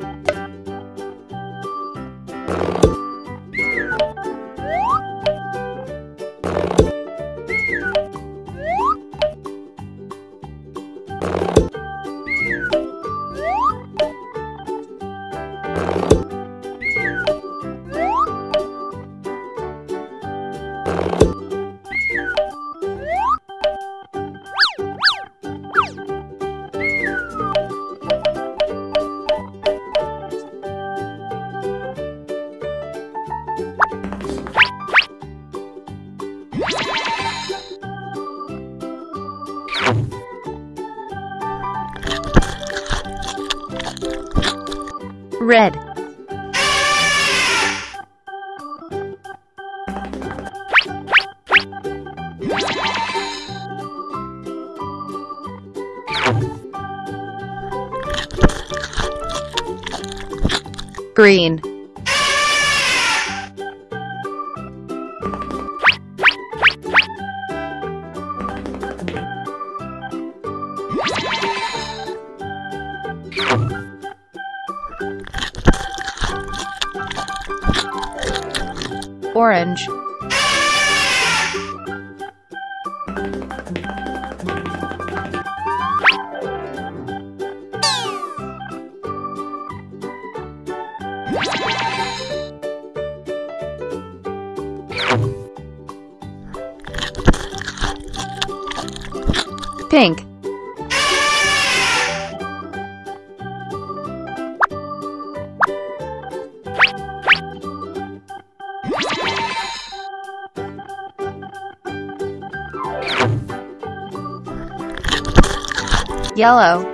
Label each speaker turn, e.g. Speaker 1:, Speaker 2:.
Speaker 1: you red, green, orange, pink, yellow,